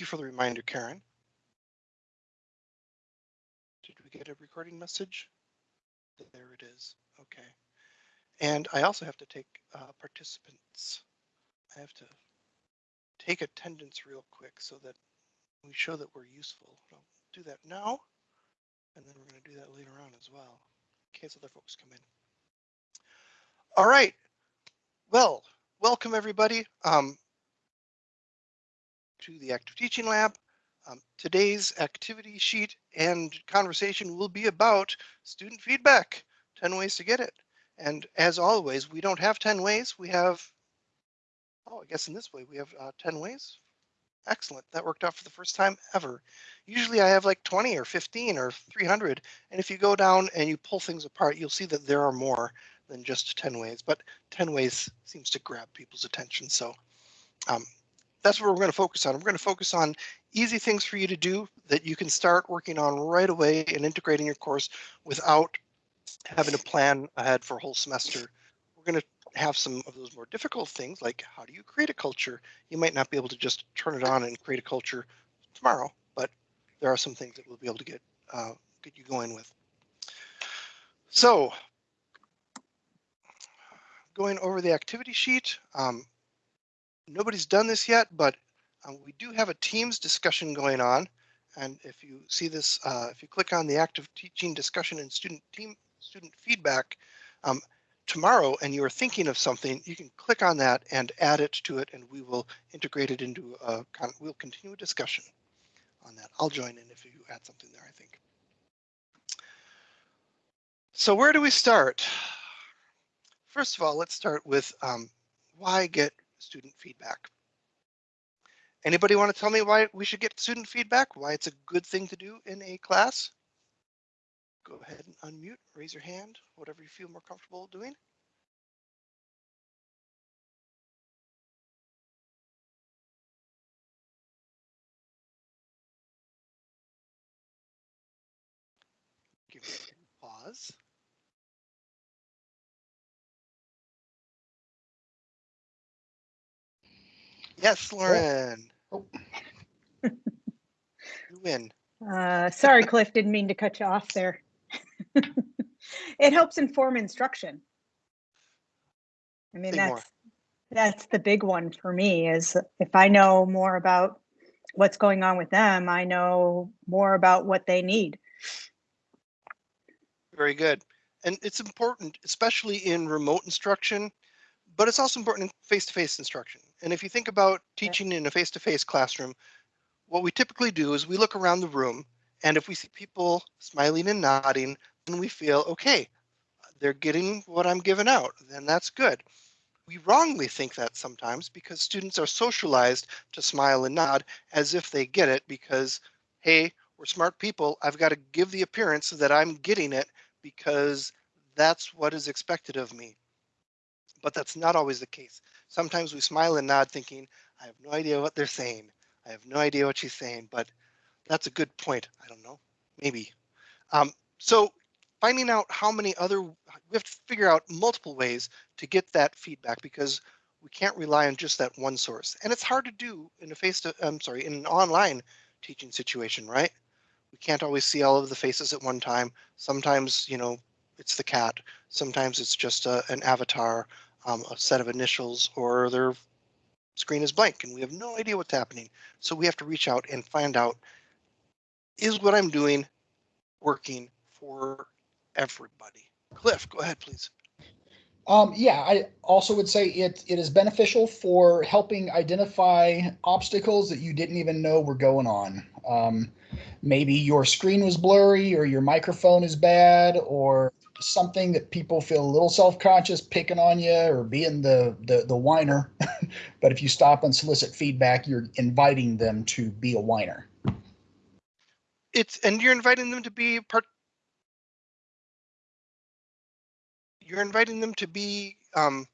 Thank you for the reminder, Karen. Did we get a recording message? There it is. Okay. And I also have to take uh, participants. I have to take attendance real quick so that we show that we're useful. I'll do that now. And then we're going to do that later on as well, in case other folks come in. All right. Well, welcome everybody um, to the Active Teaching Lab. Um, today's activity sheet and conversation will be about student feedback, 10 ways to get it. And as always, we don't have 10 ways, we have, oh, I guess in this way, we have uh, 10 ways. Excellent, that worked out for the first time ever. Usually I have like 20 or 15 or 300. And if you go down and you pull things apart, you'll see that there are more than just 10 ways, but 10 ways seems to grab people's attention. So um, that's what we're going to focus on. We're going to focus on easy things for you to do that you can start working on right away and integrating your course without having to plan ahead for a whole semester. We're going to have some of those more difficult things like how do you create a culture? You might not be able to just turn it on and create a culture tomorrow, but there are some things that we'll be able to get uh, get you going with. So going over the activity sheet, um, nobody's done this yet, but um, we do have a Teams discussion going on. And if you see this, uh, if you click on the active teaching discussion and student team student feedback um, tomorrow and you are thinking of something, you can click on that and add it to it and we will integrate it into a, we'll continue a discussion on that. I'll join in if you add something there, I think. So where do we start? First of all, let's start with um, why get student feedback. Anybody want to tell me why we should get student feedback? Why it's a good thing to do in a class? Go ahead and unmute, raise your hand, whatever you feel more comfortable doing. Give me a pause. Yes, Lauren. Oh. you win. Uh, sorry, Cliff, didn't mean to cut you off there. it helps inform instruction. I mean, Say that's more. that's the big one for me is if I know more about what's going on with them, I know more about what they need. Very good. And it's important, especially in remote instruction, but it's also important in face-to-face -face instruction. And if you think about teaching in a face-to-face -face classroom, what we typically do is we look around the room and if we see people smiling and nodding, then we feel, okay, they're getting what I'm giving out, then that's good. We wrongly think that sometimes because students are socialized to smile and nod as if they get it because, hey, we're smart people. I've got to give the appearance that I'm getting it because that's what is expected of me but that's not always the case. Sometimes we smile and nod thinking, I have no idea what they're saying. I have no idea what she's saying, but that's a good point. I don't know, maybe. Um, so finding out how many other, we have to figure out multiple ways to get that feedback because we can't rely on just that one source. And it's hard to do in a face to, I'm sorry, in an online teaching situation, right? We can't always see all of the faces at one time. Sometimes, you know, it's the cat. Sometimes it's just a, an avatar um, a set of initials or their screen is blank and we have no idea what's happening. So we have to reach out and find out, is what I'm doing working for everybody? Cliff, go ahead, please. Um, yeah, I also would say it it is beneficial for helping identify obstacles that you didn't even know were going on. Um, maybe your screen was blurry or your microphone is bad or something that people feel a little self-conscious picking on you or being the the, the whiner. But if you stop and solicit feedback you're inviting them to be a whiner. It's and you're inviting them to be part you're inviting them to be um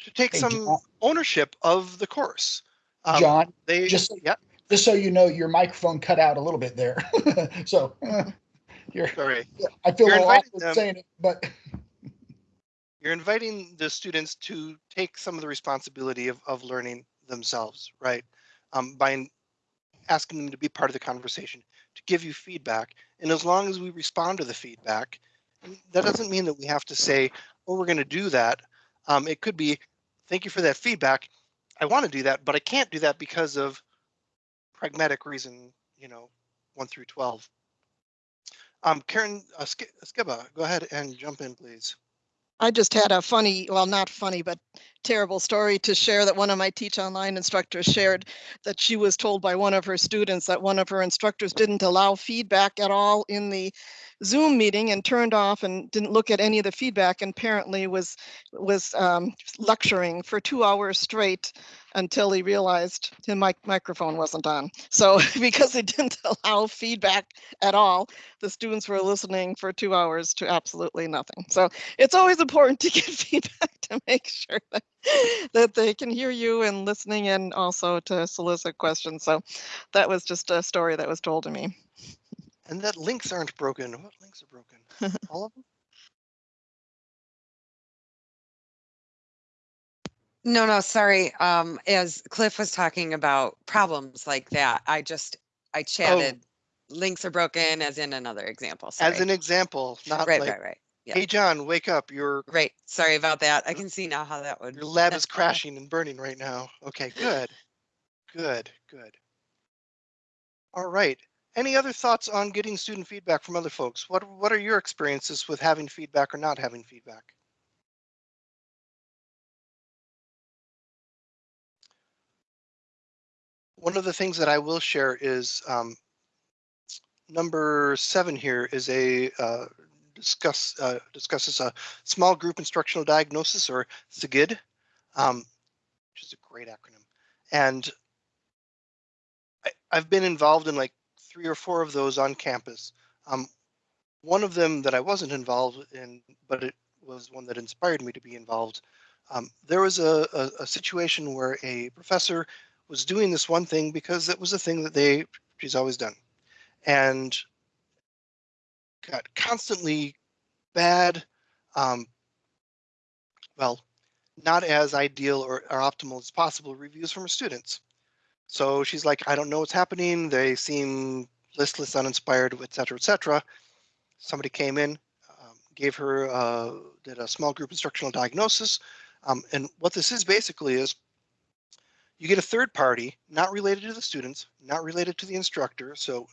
to take hey, some John, ownership of the course. Um, john they just yeah. just so you know your microphone cut out a little bit there. So you're sorry. I feel you're them, saying it, but you're inviting the students to take some of the responsibility of, of learning themselves, right? Um, by asking them to be part of the conversation, to give you feedback. And as long as we respond to the feedback, that doesn't mean that we have to say, oh, we're going to do that. Um, it could be, thank you for that feedback. I want to do that, but I can't do that because of pragmatic reason, you know, one through 12. Um, Karen uh, Sk- Skiba, go ahead and jump in, please. I just had a funny, well, not funny, but terrible story to share that one of my Teach Online instructors shared that she was told by one of her students that one of her instructors didn't allow feedback at all in the Zoom meeting and turned off and didn't look at any of the feedback and apparently was was um, lecturing for two hours straight until he realized his mic microphone wasn't on. So because he didn't allow feedback at all, the students were listening for two hours to absolutely nothing. So it's always important to get feedback to make sure that, that they can hear you and listening and also to solicit questions. So that was just a story that was told to me. And that links aren't broken. What links are broken? All of them? No, no, sorry. Um, as Cliff was talking about problems like that, I just, I chatted, links are broken as in another example. As an example, not Right, like, right, right. yeah. hey, John, wake up. You're Right. Sorry about that. I can see now how that would. your lab is crashing and burning right now. Okay, good. Good, good. All right. Any other thoughts on getting student feedback from other folks? What, what are your experiences with having feedback or not having feedback? One of the things that I will share is um, number seven here is a uh, discuss uh, discusses a small group instructional diagnosis or SGID, um, which is a great acronym. And I, I've been involved in like three or four of those on campus. Um, one of them that I wasn't involved in, but it was one that inspired me to be involved. Um, there was a, a, a situation where a professor was doing this one thing because it was a thing that they she's always done, and got constantly bad, um, well, not as ideal or, or optimal as possible reviews from her students. So she's like, I don't know what's happening. They seem listless, uninspired, et cetera, et cetera. Somebody came in, um, gave her, uh, did a small group instructional diagnosis. Um, and what this is basically is you get a third party, not related to the students, not related to the instructor, so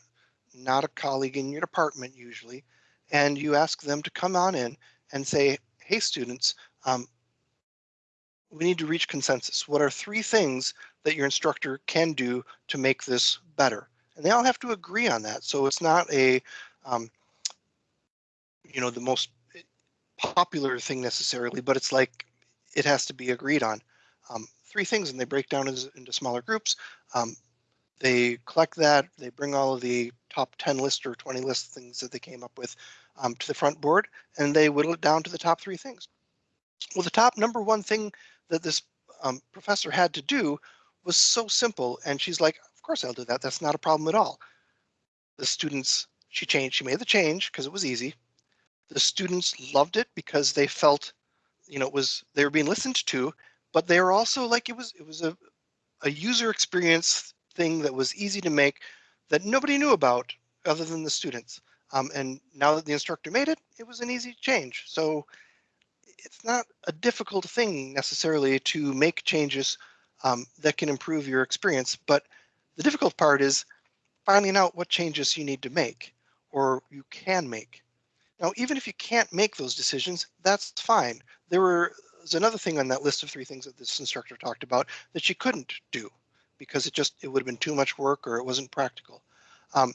not a colleague in your department usually, and you ask them to come on in and say, hey, students, um, we need to reach consensus. What are three things that your instructor can do to make this better? And they all have to agree on that. So it's not a, um, you know, the most popular thing necessarily, but it's like it has to be agreed on. Um, three things, and they break down into smaller groups. Um, they collect that, they bring all of the top 10 list or 20 list things that they came up with um, to the front board, and they whittle it down to the top three things. Well, the top number one thing that this um, professor had to do was so simple, and she's like, of course I'll do that. That's not a problem at all. The students, she changed, she made the change because it was easy. The students loved it because they felt, you know, it was, they were being listened to, but they were also like, it was, it was a, a user experience thing that was easy to make that nobody knew about other than the students. Um, and now that the instructor made it, it was an easy change. So it's not a difficult thing necessarily to make changes um, that can improve your experience, but the difficult part is finding out what changes you need to make or you can make. Now, even if you can't make those decisions, that's fine. There was another thing on that list of three things that this instructor talked about that she couldn't do because it just it would have been too much work or it wasn't practical. Um,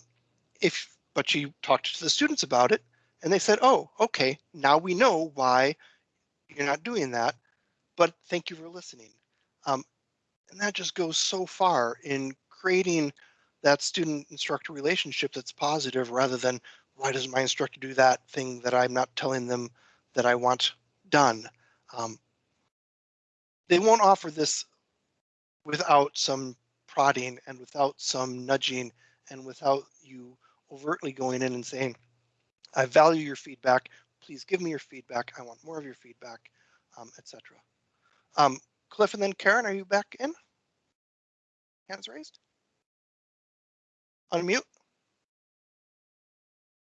if but she talked to the students about it and they said, oh, okay, now we know why you're not doing that, but thank you for listening. Um, and that just goes so far in creating that student instructor relationship that's positive rather than why doesn't my instructor do that thing that I'm not telling them that I want done. Um, they won't offer this without some prodding and without some nudging and without you overtly going in and saying, I value your feedback. Please give me your feedback. I want more of your feedback, um, etc. Um, Cliff and then Karen, are you back in? Hands raised? Unmute.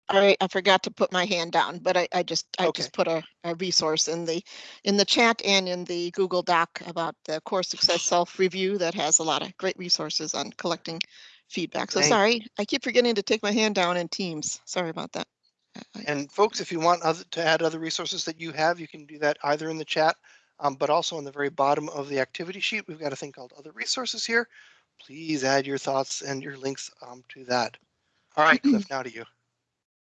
All right, I forgot to put my hand down, but I, I just, I Okay. just put a, a resource in the, in the chat and in the Google Doc about the course success self-review that has a lot of great resources on collecting feedback. So Thank- sorry, I keep forgetting to take my hand down in Teams. Sorry about that. I- I- And folks, if you want other, to add other resources that you have, you can do that either in the chat, um, but also on the very bottom of the activity sheet, we've got a thing called other resources here. Please add your thoughts and your links um, to that. All right, Cliff, now to you.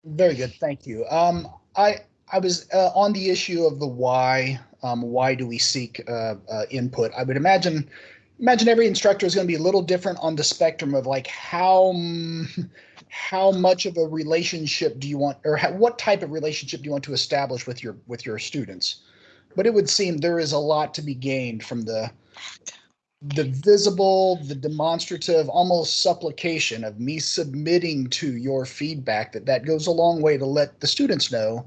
Very good, thank you. Um, I I was uh, on the issue of the why. Um, why do we seek uh, uh, input? I would imagine imagine every instructor is going to be a little different on the spectrum of like how how much of a relationship do you want, or how, what type of relationship do you want to establish with your with your students? But it would seem there is a lot to be gained from the the visible, the demonstrative, almost supplication of me submitting to your feedback that that goes a long way to let the students know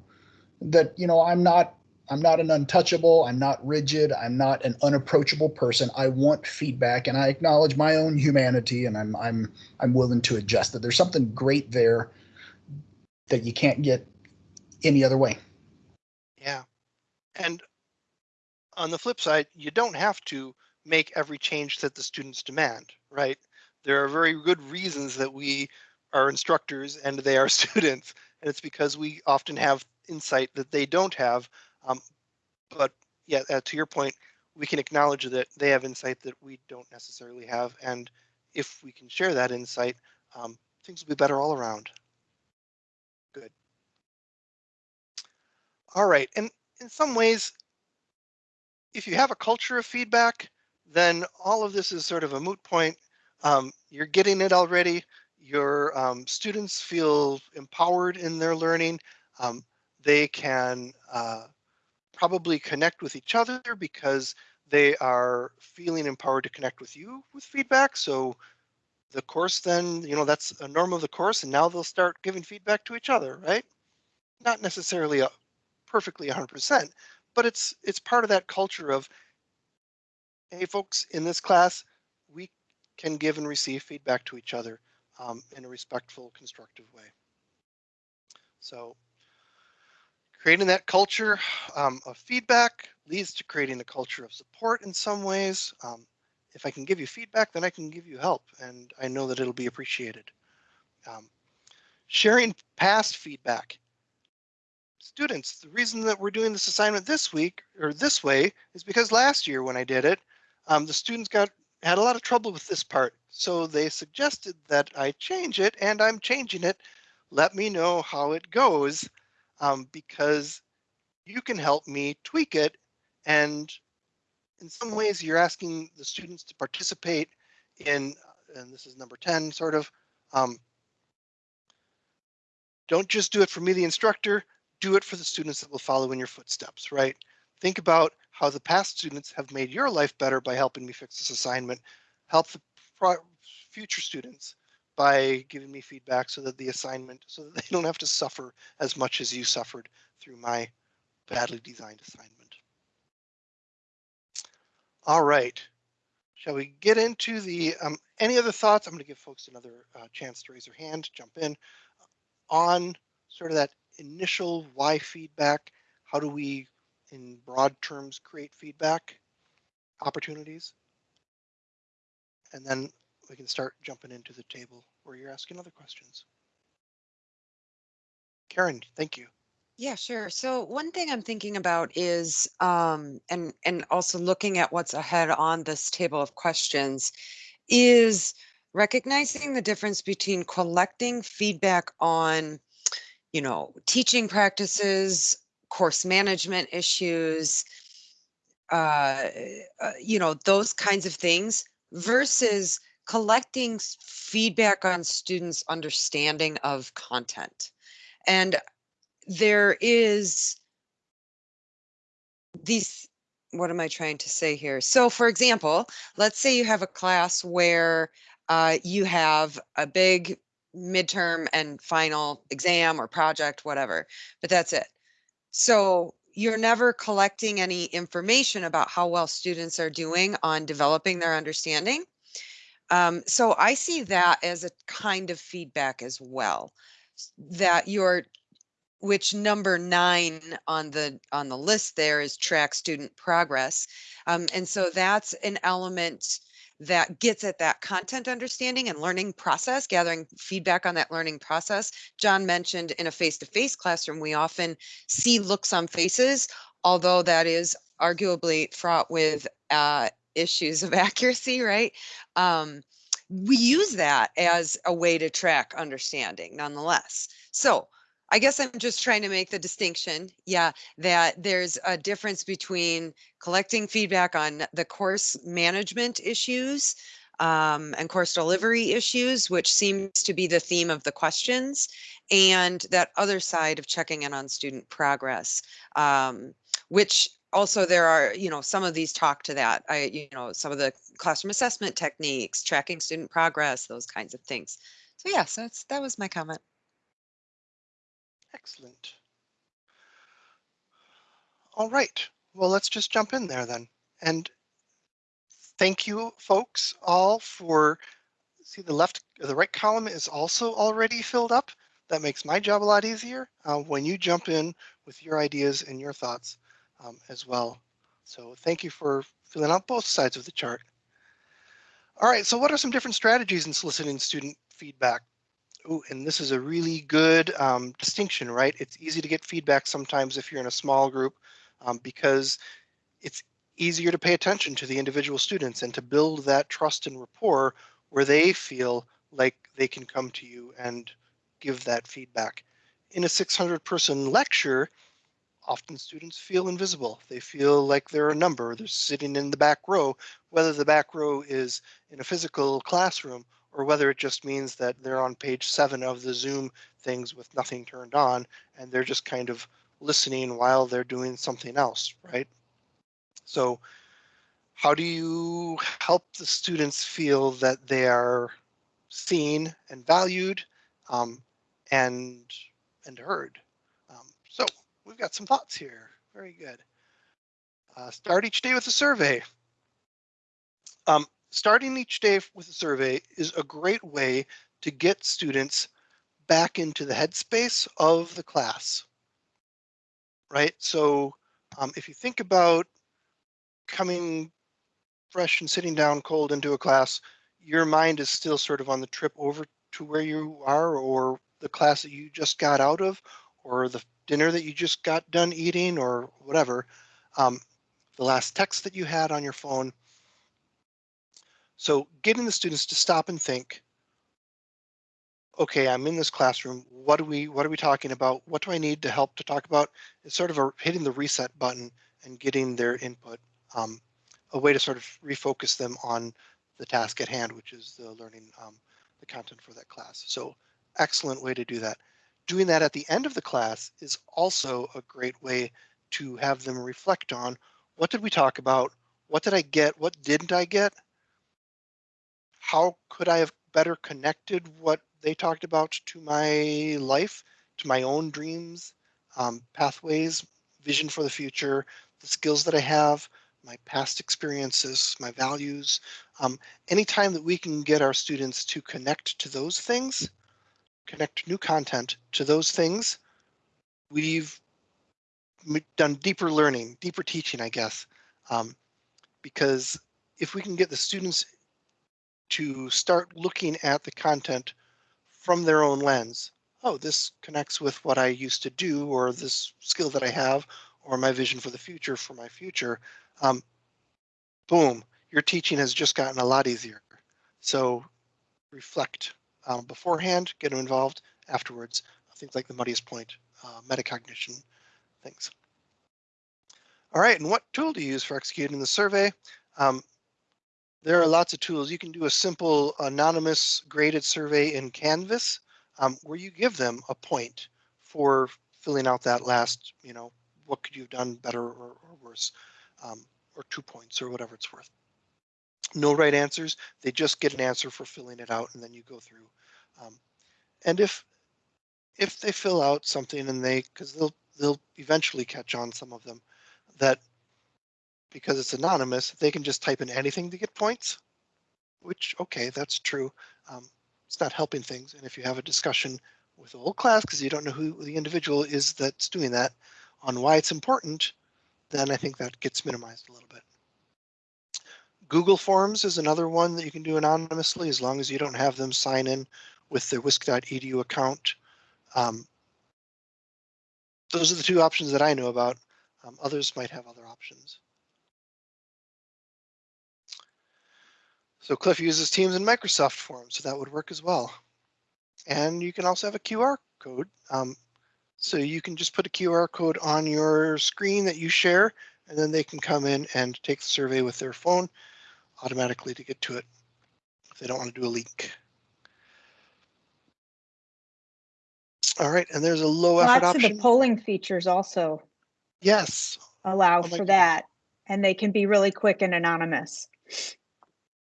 that you know I'm not I'm not an untouchable, I'm not rigid, I'm not an unapproachable person. I want feedback and I acknowledge my own humanity and I'm I'm I'm willing to adjust that there's something great there that you can't get any other way. Yeah. And on the flip side, you don't have to make every change that the students demand, right? There are very good reasons that we are instructors and they are students. And it's because we often have insight that they don't have. Um, but yeah, uh, to your point, we can acknowledge that they have insight that we don't necessarily have. And if we can share that insight, um, things will be better all around. Good. All right. And in some ways, if you have a culture of feedback, then all of this is sort of a moot point. Um, you're getting it already. Your um, students feel empowered in their learning. Um, they can uh, probably connect with each other because they are feeling empowered to connect with you with feedback. So the course then, you know, that's a norm of the course and now they'll start giving feedback to each other, right? Not necessarily a perfectly 100%, but it's it's part of that culture of hey folks in this class we can give and receive feedback to each other um, in a respectful constructive way so creating that culture um, of feedback leads to creating a culture of support in some ways um, if i can give you feedback then i can give you help and i know that it'll be appreciated um, sharing past feedback students, the reason that we're doing this assignment this week or this way is because last year when I did it, um, the students got had a lot of trouble with this part. So they suggested that I change it and I'm changing it. Let me know how it goes um, because you can help me tweak it. And in some ways you're asking the students to participate in, and this is number 10 sort of, um, don't just do it for me, the instructor, do it for the students that will follow in your footsteps, right? Think about how the past students have made your life better by helping me fix this assignment. Help the future students by giving me feedback so that the assignment, so that they don't have to suffer as much as you suffered through my badly designed assignment. All right. Shall we get into the, um, any other thoughts? I'm going to give folks another uh, chance to raise their hand, jump in on sort of that initial why feedback? How do we, in broad terms, create feedback opportunities? And then we can start jumping into the table where you're asking other questions. Karen, thank you. Yeah, sure. So one thing I'm thinking about is, um, and and also looking at what's ahead on this table of questions, is recognizing the difference between collecting feedback on you know, teaching practices, course management issues, uh, uh, you know, those kinds of things versus collecting feedback on students' understanding of content. And there is these, what am I trying to say here? So for example, let's say you have a class where uh, you have a big midterm and final exam or project, whatever, but that's it. So you're never collecting any information about how well students are doing on developing their understanding. Um, so I see that as a kind of feedback as well. That you're, which number nine on the on the list there is track student progress. Um, and so that's an element that gets at that content understanding and learning process, gathering feedback on that learning process. John mentioned in a face-to-face classroom, we often see looks on faces, although that is arguably fraught with uh, issues of accuracy, right? Um, we use that as a way to track understanding nonetheless. So I guess I'm just trying to make the distinction, yeah, that there's a difference between collecting feedback on the course management issues um, and course delivery issues, which seems to be the theme of the questions, and that other side of checking in on student progress, um, which also there are, you know, some of these talk to that. I, you know, some of the classroom assessment techniques, tracking student progress, those kinds of things. So yeah, so that's, that was my comment. Excellent. All right, well, let's just jump in there then. And thank you folks all for, see the left, the right column is also already filled up. That makes my job a lot easier uh, when you jump in with your ideas and your thoughts um, as well. So thank you for filling out both sides of the chart. All right, so what are some different strategies in soliciting student feedback? Oh, and this is a really good um, distinction, right? It's easy to get feedback sometimes if you're in a small group um, because it's easier to pay attention to the individual students and to build that trust and rapport where they feel like they can come to you and give that feedback. In a 600 person lecture, often students feel invisible. They feel like they're a number. They're sitting in the back row, whether the back row is in a physical classroom or whether it just means that they're on page seven of the Zoom things with nothing turned on and they're just kind of listening while they're doing something else, right? So how do you help the students feel that they are seen and valued um, and and heard? We've got some thoughts here. Very good. Uh, start each day with a survey. Um, starting each day with a survey is a great way to get students back into the headspace of the class. Right. So um, if you think about coming fresh and sitting down cold into a class, your mind is still sort of on the trip over to where you are or the class that you just got out of or the dinner that you just got done eating or whatever. Um, the last text that you had on your phone. So getting the students to stop and think, okay, I'm in this classroom. What do we what are we talking about? What do I need to help to talk about? It's sort of a hitting the reset button and getting their input. Um, a way to sort of refocus them on the task at hand, which is the learning um, the content for that class. So excellent way to do that. Doing that at the end of the class is also a great way to have them reflect on what did we talk about? What did I get? What didn't I get? How could I have better connected what they talked about to my life, to my own dreams, um, pathways, vision for the future, the skills that I have, my past experiences, my values. Um, anytime that we can get our students to connect to those things, connect new content to those things, we've done deeper learning, deeper teaching, I guess. Um, because if we can get the students to start looking at the content from their own lens, oh, this connects with what I used to do, or this skill that I have, or my vision for the future for my future, um, boom, your teaching has just gotten a lot easier. So reflect um, beforehand, get them involved afterwards. Things like the muddiest point, uh, metacognition things. All right, and what tool do you use for executing the survey? Um, there are lots of tools. You can do a simple anonymous graded survey in Canvas um, where you give them a point for filling out that last, you know, what could you have done better or, or worse, um, or two points or whatever it's worth. No right answers. They just get an answer for filling it out and then you go through. Um, and if if they fill out something and they, because they'll they'll eventually catch on some of them, that because it's anonymous, they can just type in anything to get points. which, okay, that's true. Um, it's not helping things. And if you have a discussion with the whole class because you don't know who the individual is that's doing that on why it's important, then I think that gets minimized a little bit. Google Forms is another one that you can do anonymously as long as you don't have them sign in with their wisc.edu account. Um, those are the two options that I know about. Um, others might have other options. So Cliff uses Teams and Microsoft Forms, so that would work as well. And you can also have a QR code. Um, so you can just put a QR code on your screen that you share, and then they can come in and take the survey with their phone automatically to get to it if they don't want to do a link. All right, and there's a low effort Lots of option. the polling features also Yes, allow Oh for that, and they can be really quick and anonymous.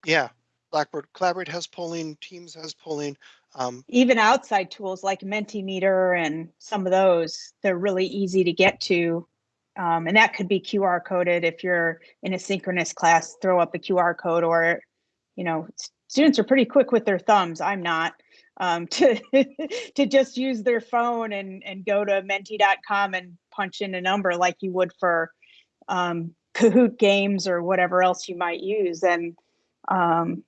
yeah. Blackboard Collaborate has polling, Teams has polling. Um, Even outside tools like Mentimeter and some of those, they're really easy to get to. Um, and that could be QR coded if you're in a synchronous class, throw up a QR code or, you know, students are pretty quick with their thumbs. I'm not. Um, to to just use their phone and and go to menti.com and punch in a number like you would for um, Kahoot games or whatever else you might use. And um,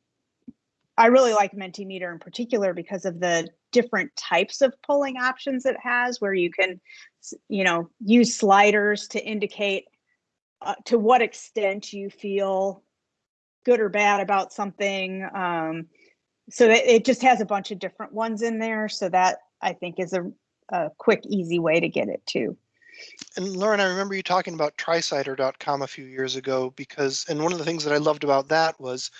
I really like Mentimeter in particular because of the different types of polling options it has, where you can, you know, use sliders to indicate uh, to what extent you feel good or bad about something. Um, so it, it just has a bunch of different ones in there. So that I think is a, a quick, easy way to get it too. And Lauren, I remember you talking about tricider.com a few years ago because, and one of the things that I loved about that was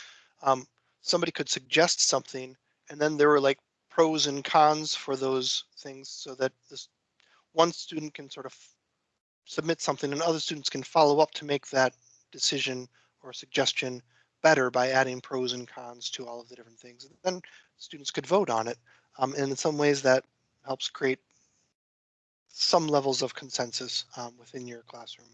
um, somebody could suggest something and then there were like pros and cons for those things so that this one student can sort of submit something and other students can follow up to make that decision or suggestion better by adding pros and cons to all of the different things. And then students could vote on it. Um, and in some ways that helps create some levels of consensus um, within your classroom.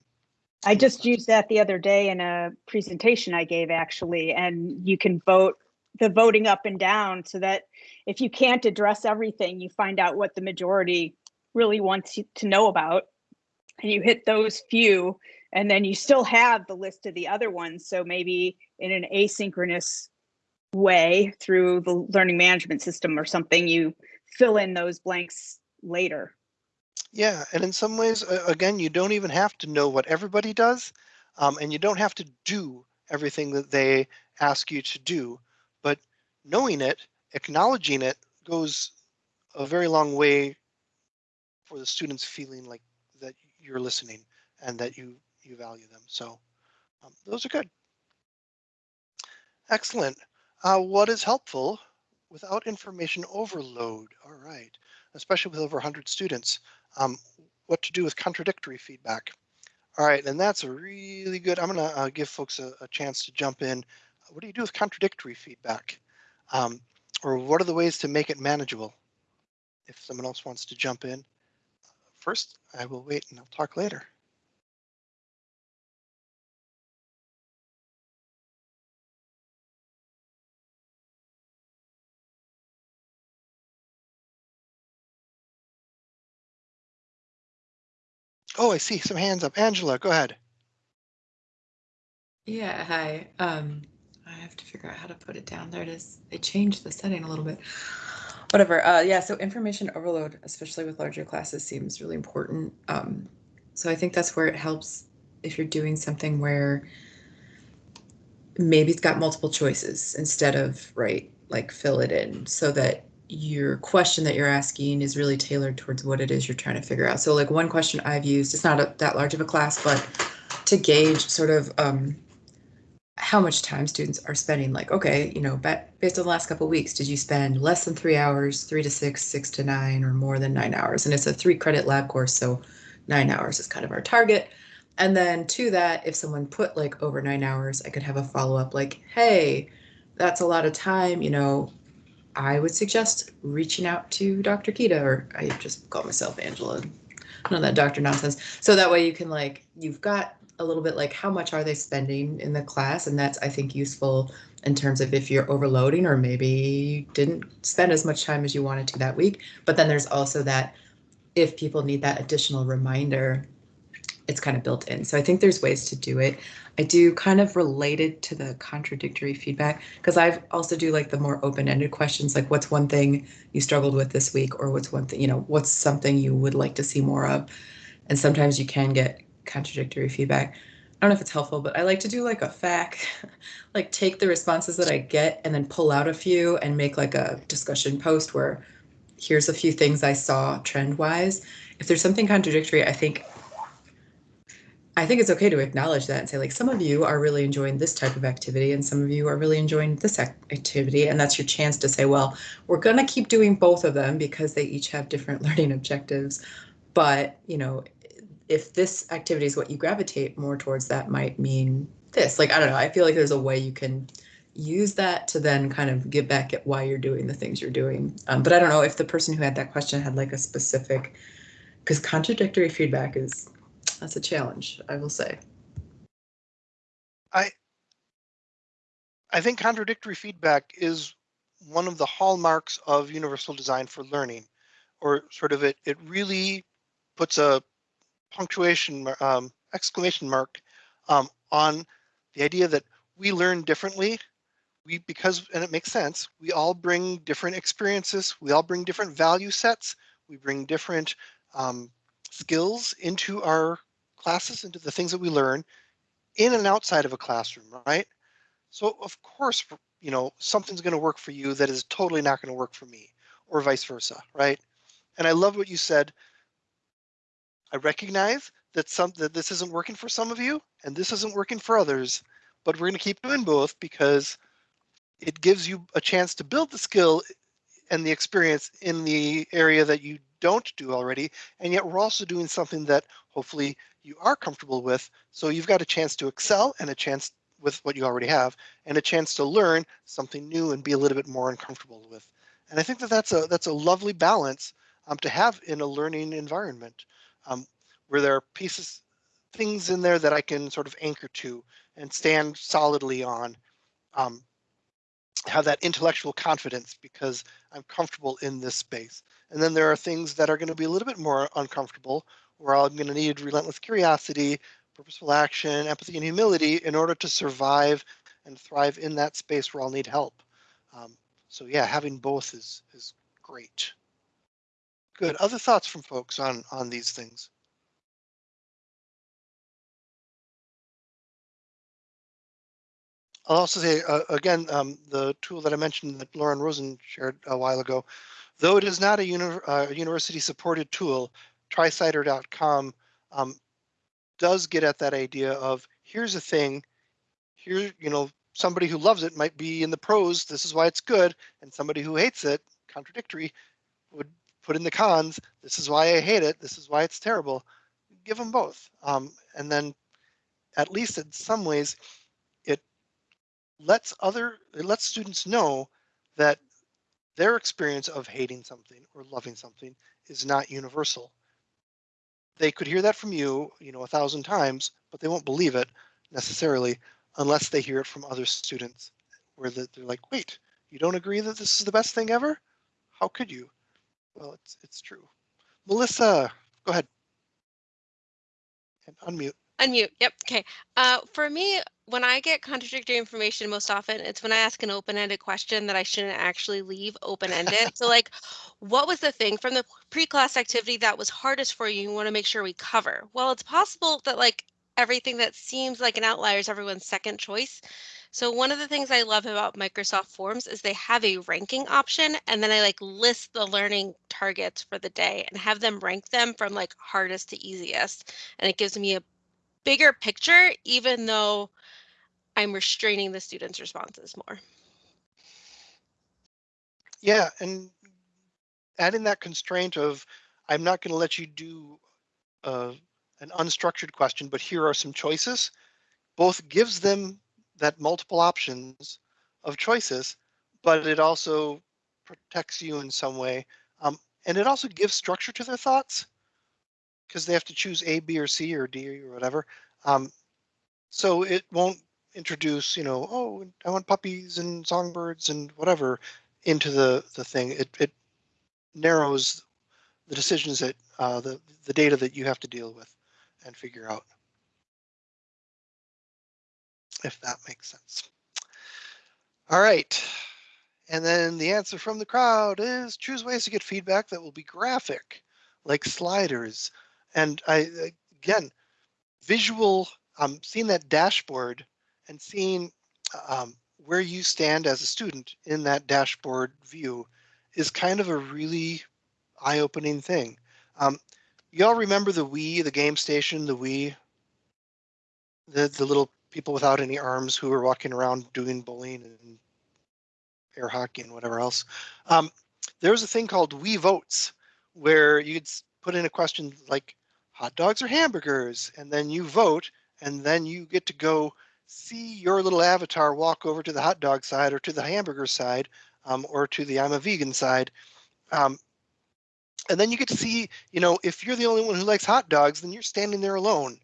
I just used that the other day in a presentation I gave actually, and you can vote the voting up and down so that if you can't address everything, you find out what the majority really wants to know about. And you hit those few, and then you still have the list of the other ones. So maybe in an asynchronous way through the learning management system or something, you fill in those blanks later. Yeah, and in some ways, again, you don't even have to know what everybody does, um, and you don't have to do everything that they ask you to do. But knowing it, acknowledging it, goes a very long way for the students feeling like that you're listening and that you you value them. So um, those are good. Excellent. Uh, what is helpful without information overload? All right, especially with over 100 students um, what to do with contradictory feedback. All right, and that's a really good, I'm gonna uh, give folks a, a, chance to jump in. What do you do with contradictory feedback? Um, or what are the ways to make it manageable? If someone else wants to jump in. First, I will wait and I'll talk later. Oh, I see some hands up. Angela, go ahead. Yeah, hi. Um, I have to figure out how to put it down. There it is. I changed the setting a little bit. Whatever. Uh, yeah, so information overload, especially with larger classes, seems really important. Um, so I think that's where it helps if you're doing something where maybe it's got multiple choices instead of, right, like fill it in so that your question that you're asking is really tailored towards what it is you're trying to figure out. So like one question I've used, it's not a, that large of a class, but to gauge sort of um, how much time students are spending like okay you know based on the last couple weeks did you spend less than three hours three to six six to nine or more than nine hours and it's a three credit lab course so nine hours is kind of our target and then to that if someone put like over nine hours i could have a follow-up like hey that's a lot of time you know i would suggest reaching out to dr kita or i just call myself angela none that doctor nonsense so that way you can like you've got a little bit like how much are they spending in the class and that's i think useful in terms of if you're overloading or maybe you didn't spend as much time as you wanted to that week. But then there's also that if people need that additional reminder, it's kind of built in. So I think there's ways to do it. I do kind of related to the contradictory feedback because I've also do like the more open-ended questions like what's one thing you struggled with this week or what's one thing, you know, what's something you would like to see more of. And sometimes you can get contradictory feedback. I don't know if it's helpful, but I like to do like a FAQ, like take the responses that I get and then pull out a few and make like a discussion post where here's a few things I saw trend wise. If there's something contradictory, I think I think it's okay to acknowledge that and say like some of you are really enjoying this type of activity and some of you are really enjoying this activity. And that's your chance to say well we're going to keep doing both of them because they each have different learning objectives. But you know if this activity is what you gravitate more towards that might mean this. Like i don't know. I feel like there's a way you can use that to then kind of get back at why you're doing the things you're doing. Um, but i don't know if the person who had that question had like a specific because contradictory feedback is that's a challenge, I will say. I I think contradictory feedback is one of the hallmarks of universal design for learning, or sort of it, it really puts a punctuation, um, exclamation mark um, on the idea that we learn differently. We, because, and it makes sense, we all bring different experiences, we all bring different value sets, we bring different um, skills into our classes, into the things that we learn in and outside of a classroom, right? So of course, you know, something's going to work for you that is totally not going to work for me or vice versa, right? And I love what you said. I recognize that some that this isn't working for some of you and this isn't working for others, but we're going to keep doing both because it gives you a chance to build the skill and the experience in the area that you don't do already. And yet we're also doing something that hopefully you are comfortable with. So you've got a chance to excel and a chance with what you already have and a chance to learn something new and be a little bit more uncomfortable with. And I think that that's a that's a lovely balance um, to have in a learning environment um, where there are pieces, things in there that I can sort of anchor to and stand solidly on. Um, have that intellectual confidence because I'm comfortable in this space. And then there are things that are going to be a little bit more uncomfortable where I'm going to need relentless curiosity, purposeful action, empathy, and humility in order to survive and thrive in that space where I'll need help. Um, so yeah, having both is is great. Good. Other thoughts from folks on on these things? I'll also say uh, again, um, the tool that I mentioned that Lauren Rosen shared a while ago, though it is not a uni uh, university supported tool, tricider.com um, does get at that idea of here's a thing, here, you know, somebody who loves it might be in the pros, this is why it's good, and somebody who hates it, contradictory, would put in the cons, this is why I hate it, this is why it's terrible. Give them both. Um, and then at least in some ways, it lets other, it lets students know that their experience of hating something or loving something is not universal they could hear that from you, you know, a thousand times, but they won't believe it necessarily unless they hear it from other students where they're like, wait, you don't agree that this is the best thing ever? How could you? Well, it's, it's true. Melissa, go ahead. And unmute. Unmute. Yep. Okay. Uh, for me, when I get contradictory information, most often it's when I ask an open-ended question that I shouldn't actually leave open-ended. so, like, what was the thing from the pre-class activity that was hardest for you? You want to make sure we cover. Well, it's possible that like everything that seems like an outlier is everyone's second choice. So one of the things I love about Microsoft Forms is they have a ranking option and then I like list the learning targets for the day and have them rank them from like hardest to easiest. And it gives me a bigger picture, even though I'm restraining the students' responses more. Yeah, and adding that constraint of I'm not going to let you do uh, an unstructured question, but here are some choices, both gives them that multiple options of choices, but it also protects you in some way. Um, and it also gives structure to their thoughts because they have to choose A, B, or C, or D, or whatever. Um, so it won't introduce, you know, oh, I want puppies and songbirds and whatever into the the thing. It it narrows the decisions that uh, the the data that you have to deal with and figure out. If that makes sense. All right. And then the answer from the crowd is choose ways to get feedback that will be graphic, like sliders. And I, again, visual, I'm um, seeing that dashboard and seeing um, where you stand as a student in that dashboard view is kind of a really eye-opening thing. Um, you all remember the Wii, the game station, the Wii, the the little people without any arms who were walking around doing bowling and air hockey and whatever else. Um, there was a thing called Wii Votes where you could put in a question like hot dogs or hamburgers, and then you vote, and then you get to go see your little avatar walk over to the hot dog side or to the hamburger side um, or to the I'm a vegan side. Um, and then you get to see, you know, if you're the only one who likes hot dogs, then you're standing there alone.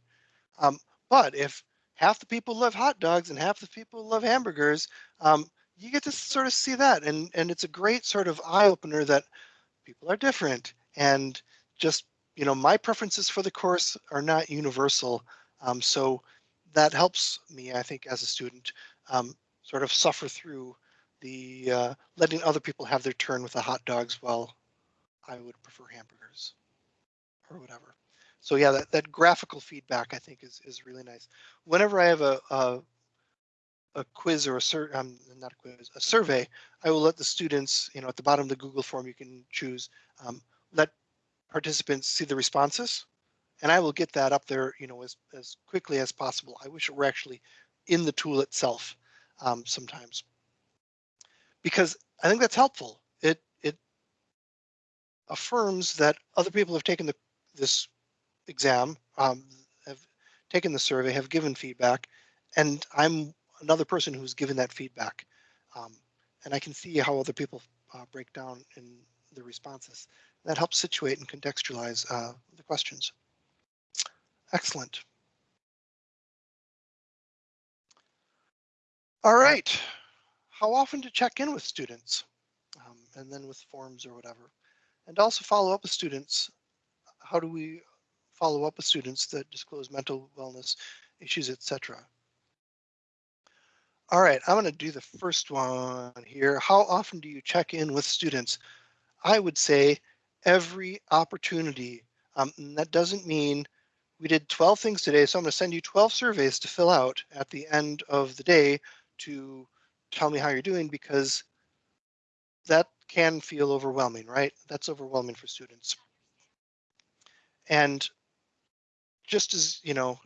Um, but if half the people love hot dogs and half the people love hamburgers, um, you get to sort of see that. And, and it's a great sort of eye opener that people are different. And just, you know, my preferences for the course are not universal. Um, so that helps me, I think, as a student, um, sort of suffer through the uh, letting other people have their turn with the hot dogs while I would prefer hamburgers or whatever. So yeah, that, that graphical feedback I think is, is really nice. Whenever I have a, a, a quiz or a sur um, not a quiz, a survey, I will let the students, you know, at the bottom of the Google form, you can choose, um, let participants see the responses and I will get that up there, you know, as, as quickly as possible. I wish it were actually in the tool itself um, sometimes because I think that's helpful. It it affirms that other people have taken the this exam, um, have taken the survey, have given feedback, and I'm another person who's given that feedback. Um, and I can see how other people uh, break down in the responses. That helps situate and contextualize uh, the questions. Excellent. All right. How often to check in with students um, and then with forms or whatever. And also follow up with students. How do we follow up with students that disclose mental wellness issues, etc. All right, I'm going to do the first one here. How often do you check in with students? I would say every opportunity. Um, that doesn't mean we did 12 things today, so I'm going to send you 12 surveys to fill out at the end of the day to tell me how you're doing because that can feel overwhelming, right? That's overwhelming for students. And just as, you know,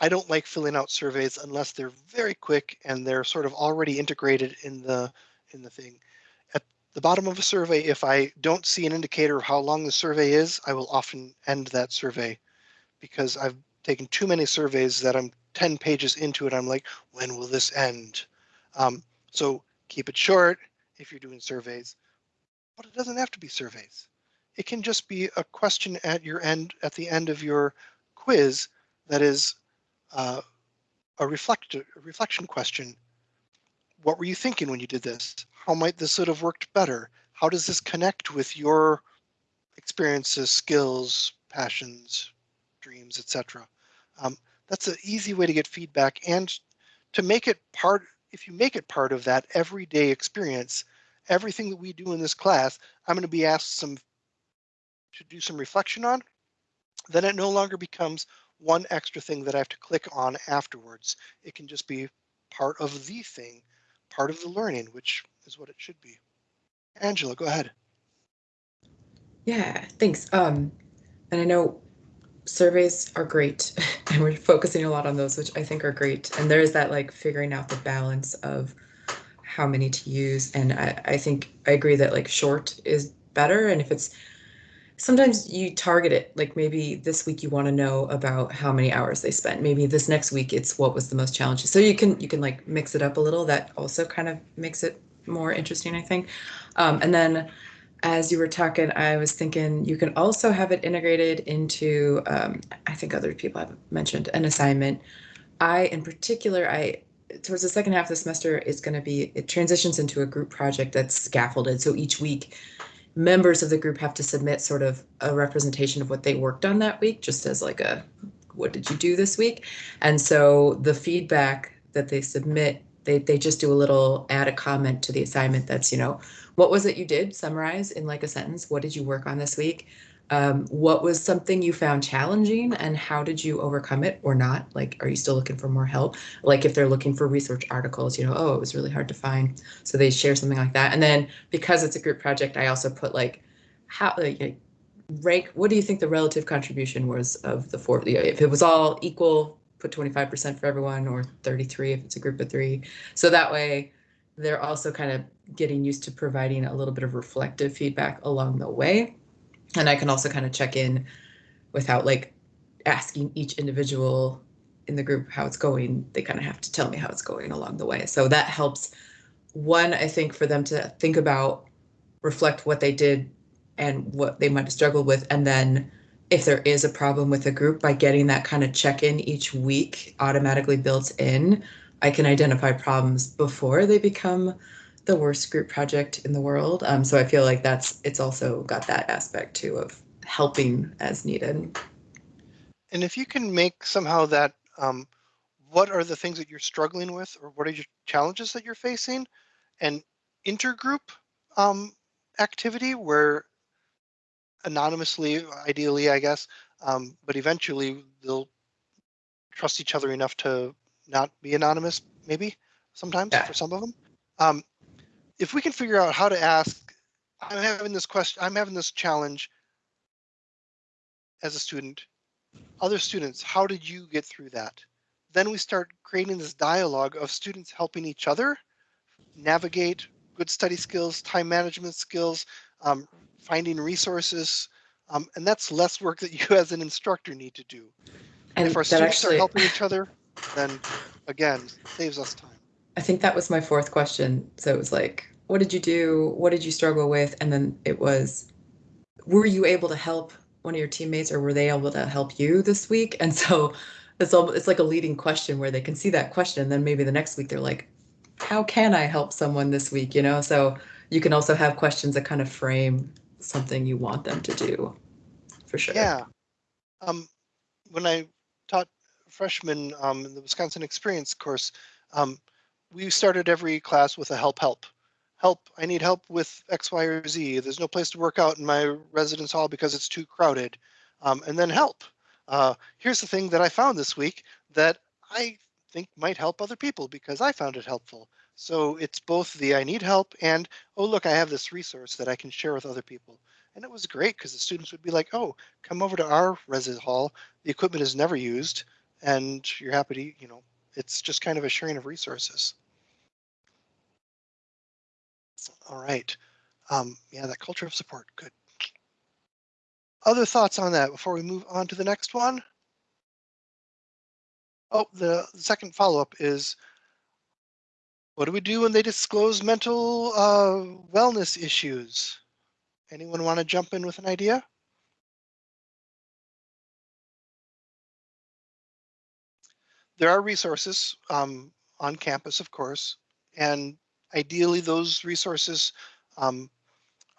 I don't like filling out surveys unless they're very quick and they're sort of already integrated in the in the thing. At the bottom of a survey, if I don't see an indicator of how long the survey is, I will often end that survey because I've taken too many surveys that I'm 10 pages into it. I'm like, when will this end? Um, so keep it short if you're doing surveys, but it doesn't have to be surveys. It can just be a question at your end, at the end of your quiz that is uh, a, reflect, a reflection question. What were you thinking when you did this? How might this have worked better? How does this connect with your experiences, skills, passions, dreams, etc. Um, that's an easy way to get feedback and to make it part, if you make it part of that everyday experience, everything that we do in this class, I'm going to be asked some to do some reflection on, then it no longer becomes one extra thing that I have to click on afterwards. It can just be part of the thing, part of the learning, which is what it should be. Angela, go ahead. Yeah, thanks. Um, and I know surveys are great and we're focusing a lot on those which i think are great. And there's that like figuring out the balance of how many to use. And i, I think i agree that like short is better. And if it's sometimes you target it like maybe this week you want to know about how many hours they spent. Maybe this next week it's what was the most challenging. So you can you can like mix it up a little. That also kind of makes it more interesting i think. Um, and then as you were talking, I was thinking you can also have it integrated into, um, I think other people have mentioned an assignment I, in particular, I towards the second half of the semester, it's going to be it transitions into a group project that's scaffolded. So each week, members of the group have to submit sort of a representation of what they worked on that week, just as like a what did you do this week? And so the feedback that they submit, they they just do a little add a comment to the assignment that's you know what was it you did? Summarize in like a sentence. What did you work on this week? Um, what was something you found challenging and how did you overcome it or not? Like are you still looking for more help? Like if they're looking for research articles you know oh it was really hard to find. So they share something like that. And then because it's a group project i also put like how like rank what do you think the relative contribution was of the four if it was all equal put 25% for everyone or 33 if it's a group of three. So that way they're also kind of getting used to providing a little bit of reflective feedback along the way. And I can also kind of check in without like asking each individual in the group how it's going. They kind of have to tell me how it's going along the way. So that helps one, I think, for them to think about, reflect what they did and what they might have struggled with. And then if there is a problem with the group, by getting that kind of check in each week automatically built in, I can identify problems before they become the worst group project in the world. Um, so I feel like that's it's also got that aspect too of helping as needed. And if you can make somehow that um, what are the things that you're struggling with or what are your challenges that you're facing and intergroup um, activity where anonymously, ideally, I guess, um, but eventually they'll trust each other enough to not be anonymous, maybe sometimes Yeah. for some of them. Um, if we can figure out how to ask, I'm having this question, I'm having this challenge as a student. Other students, how did you get through that? Then we start creating this dialogue of students helping each other navigate good study skills, time management skills, um, finding resources, um, and that's less work that you as an instructor need to do. And, And if our that students are helping each other, then again, saves us time. I think that was my fourth question. So it was like, what did you do? What did you struggle with? And then it was, were you able to help one of your teammates or were they able to help you this week? And so it's all, it's like a leading question where they can see that question. And then maybe the next week they're like, how can I help someone this week? You know, so you can also have questions that kind of frame something you want them to do for sure. Yeah. Um, when I taught freshmen um, in the Wisconsin Experience course, um, we started every class with a help help. Help, I need help with X, Y, or Z. There's no place to work out in my residence hall because it's too crowded. Um, and then help. Uh, here's the thing that I found this week that I think might help other people because I found it helpful. So it's both the I need help and, oh, look, I have this resource that I can share with other people. And it was great because the students would be like, oh, come over to our resident hall. The equipment is never used and you're happy to, you know, it's just kind of a sharing of resources. All right. Um, yeah, that culture of support. Good. Other thoughts on that before we move on to the next one? Oh, the second follow-up is what do we do when they disclose mental uh, wellness issues? Anyone want to jump in with an idea? There are resources um, on campus, of course, and ideally those resources um,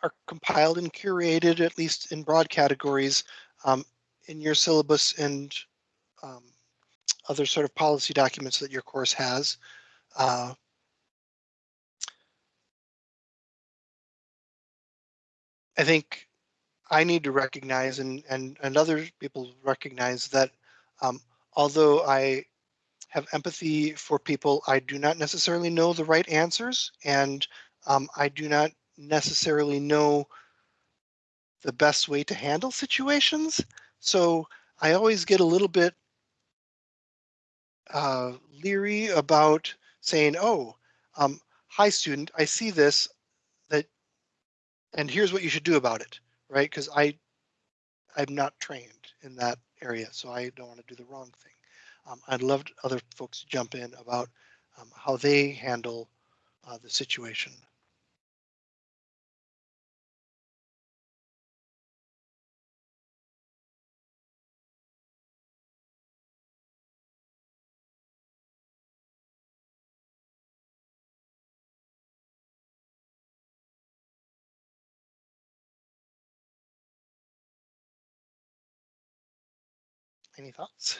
are compiled and curated, at least in broad categories, um, in your syllabus and um, other sort of policy documents that your course has. Uh, I think I need to recognize and, and, and other people recognize that um, although I have empathy for people, I do not necessarily know the right answers and um, I do not necessarily know the best way to handle situations. So I always get a little bit uh, leery about saying, oh, um, hi student, I see this, that, and here's what you should do about it, right? Because I, I'm not trained in that area, so I don't want to do the wrong thing. Um, I'd love other folks to jump in about um, how they handle uh, the situation. Any thoughts?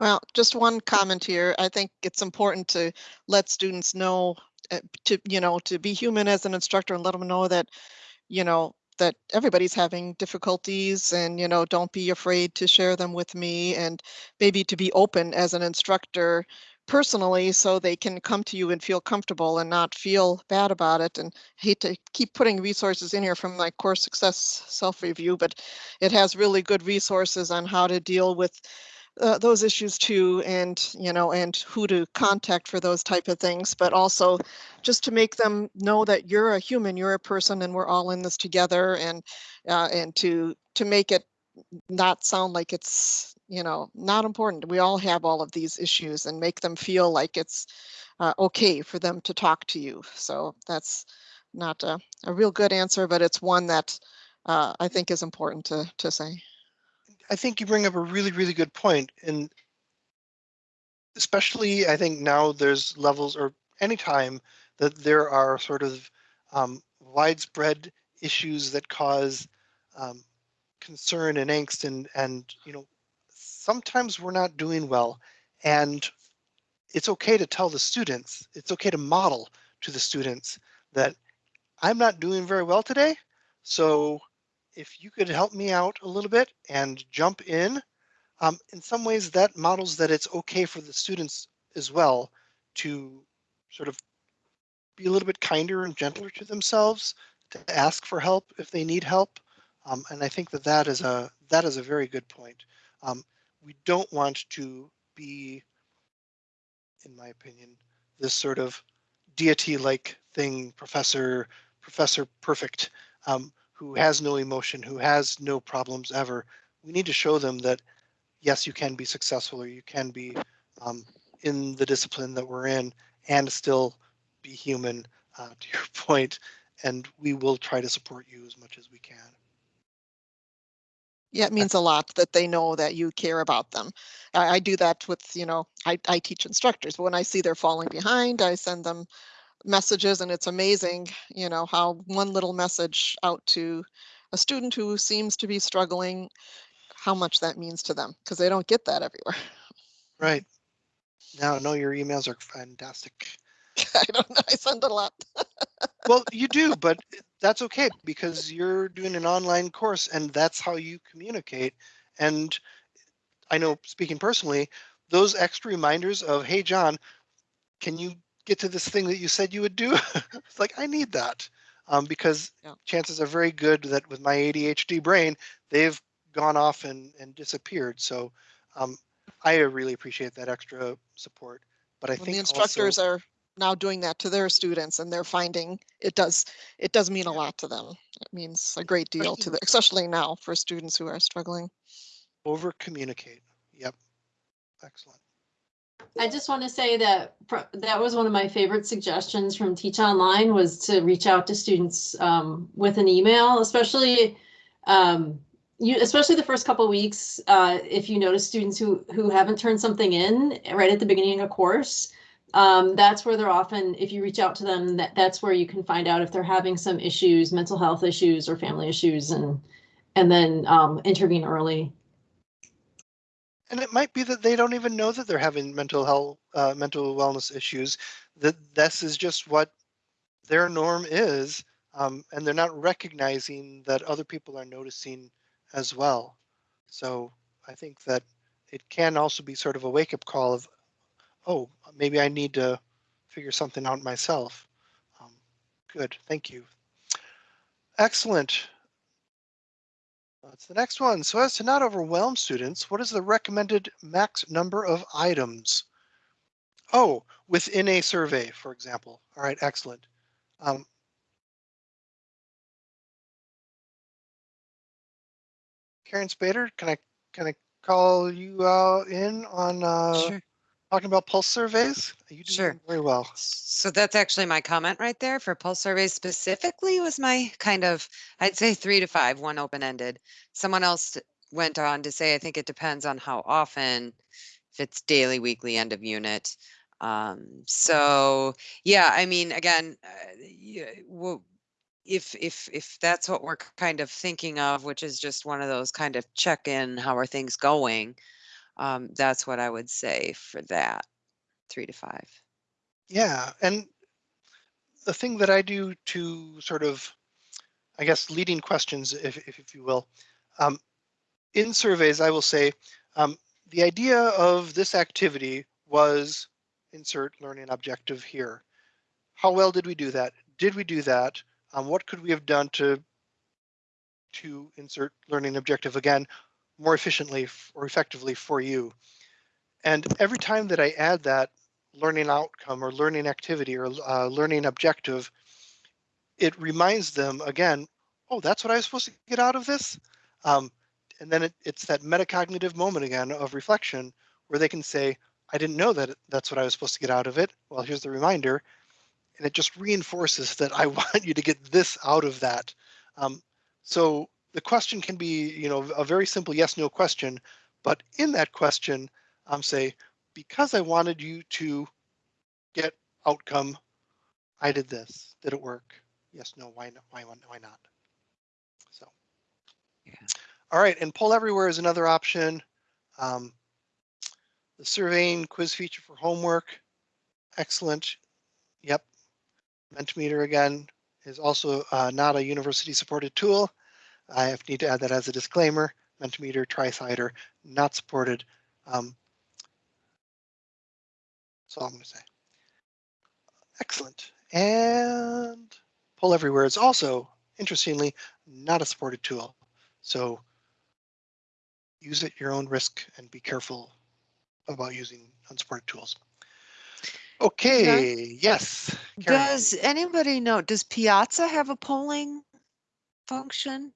Well, just one comment here. I think it's important to let students know uh, to, you know, to be human as an instructor and let them know that, you know, that everybody's having difficulties and, you know, don't be afraid to share them with me and maybe to be open as an instructor personally so they can come to you and feel comfortable and not feel bad about it. And hate to keep putting resources in here from my course success self-review, but it has really good resources on how to deal with uh, those issues too and you know and who to contact for those type of things but also just to make them know that you're a human you're a person and we're all in this together and uh, and to to make it not sound like it's you know not important. We all have all of these issues and make them feel like it's uh, okay for them to talk to you. So that's not a, a real good answer but it's one that uh, i think is important to to say I think you bring up a really, really good point, and especially I think now there's levels or anytime that there are sort of um, widespread issues that cause um, concern and angst and and you know sometimes we're not doing well and it's okay to tell the students it's okay to model to the students that i'm not doing very well today so if you could help me out a little bit and jump in, um, in some ways that models that it's okay for the students as well to sort of be a little bit kinder and gentler to themselves, to ask for help if they need help. Um, and I think that that is a that is a very good point. Um, we don't want to be, in my opinion, this sort of deity-like thing, professor, professor perfect. Um, who has no emotion, who has no problems ever, we need to show them that yes, you can be successful or you can be um, in the discipline that we're in and still be human uh, to your point, and we will try to support you as much as we can. Yeah, it means a lot that they know that you care about them. I, I do that with, you know, I, I teach instructors, but when I see they're falling behind, I send them messages and it's amazing, you know, how one little message out to a student who seems to be struggling, how much that means to them because they don't get that everywhere. Right. Now, no, your emails are fantastic. I don't know. I send a lot. well, you do, but that's okay because you're doing an online course and that's how you communicate. And I know speaking personally, those extra reminders of, hey, John, can you get to this thing that you said you would do. it's like, I need that um, because yeah. chances are very good that with my ADHD brain, they've gone off and, and disappeared. So um, I really appreciate that extra support. But I when think the instructors also, are now doing that to their students and they're finding it does it does mean a lot to them. It means a great deal to them, especially now for students who are struggling. Over communicate. Yep. Excellent. I just want to say that that was one of my favorite suggestions from Teach Online was to reach out to students um, with an email, especially um, you, especially the first couple weeks. Uh, if you notice students who who haven't turned something in right at the beginning of a course, um, that's where they're often. If you reach out to them, that that's where you can find out if they're having some issues, mental health issues or family issues, and and then um, intervene early and it might be that they don't even know that they're having mental health uh, mental wellness issues that this is just what their norm is um, and they're not recognizing that other people are noticing as well. So i think that it can also be sort of a wake-up call of oh maybe i need to figure something out myself. Um, good. Thank you. Excellent that's the next one. So as to not overwhelm students, what is the recommended max number of items? Oh, within a survey, for example. All right, excellent. Um, Karen Spader, can I can I call you uh, in on uh, sure talking about pulse surveys. You do sure. very well. So that's actually my comment right there for pulse surveys specifically was my kind of, I'd say three to five, one open-ended. Someone else went on to say, I think it depends on how often, if it's daily, weekly, end of unit. Um, so yeah, I mean, again, uh, if, if, if that's what we're kind of thinking of, which is just one of those kind of check-in, how are things going? Um, that's what I would say for that, three to five. Yeah, and the thing that I do to sort of, I guess, leading questions, if, if, if you will, um, in surveys, I will say, um, the idea of this activity was insert learning objective here. How well did we do that? Did we do that? Um, what could we have done to to insert learning objective again more efficiently or effectively for you? And every time that I add that learning outcome or learning activity or uh, learning objective, it reminds them again, oh, that's what I was supposed to get out of this. Um, and then it, it's that metacognitive moment again of reflection where they can say, I didn't know that that's what I was supposed to get out of it. Well, here's the reminder. And it just reinforces that I want you to get this out of that. Um, so the question can be, you know, a very simple yes, no question, but in that question, um, say, because I wanted you to get outcome, I did this. Did it work? Yes, no, why not? Why, why not? So. Yeah. All right, and poll everywhere is another option. Um, the surveying quiz feature for homework, excellent. Yep. Mentimeter again is also uh, not a university supported tool. I have need to add that as a disclaimer. Mentimeter, TriCider, not supported. Um, that's all I'm going to say. Excellent. And Poll Everywhere is also, interestingly, not a supported tool. So use at your own risk and be careful about using unsupported tools. Okay, yes. Karen. Does anybody know, does Piazza have a polling function?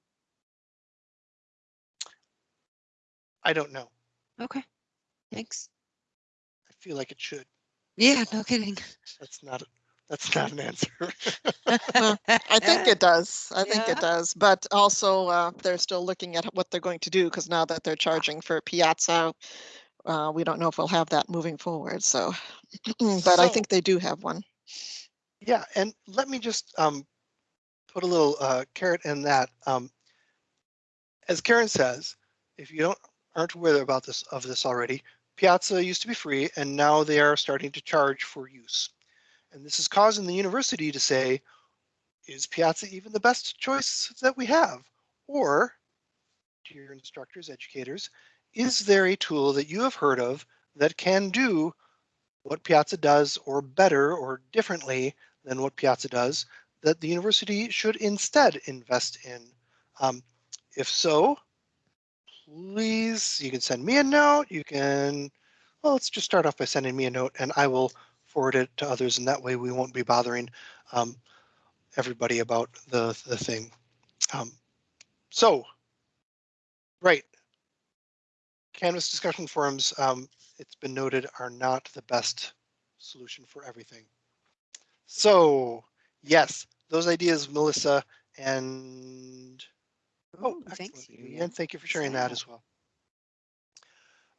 I don't know. Okay, thanks. I feel like it should. Yeah, no kidding. That's not, a- that's not an answer. I think it does. I think Yeah. it does. But also, uh, they're still looking at what they're going to do because now that they're charging for Piazza, uh, we don't know if we'll have that moving forward. So, but I So- think they do have one. Yeah, and let me just um, put a little uh, carrot in that. Um, as Karen says, if you don't aren't aware about this of this already, Piazza used to be free, and now they are starting to charge for use. And this is causing the university to say, is Piazza even the best choice that we have? Or, to your instructors, educators, is there a tool that you have heard of that can do what Piazza does or better or differently than what Piazza does that the university should instead invest in? Um, if so, please, you can send me a note. You can, well, let's just start off by sending me a note and I will forward it to others. And that way we won't be bothering um, everybody about the, the thing. Um, so, right. Canvas discussion forums, um, it's been noted, are not the best solution for everything. So, yes, those ideas, Melissa, and oh, thanks. And thank you for sharing that as well.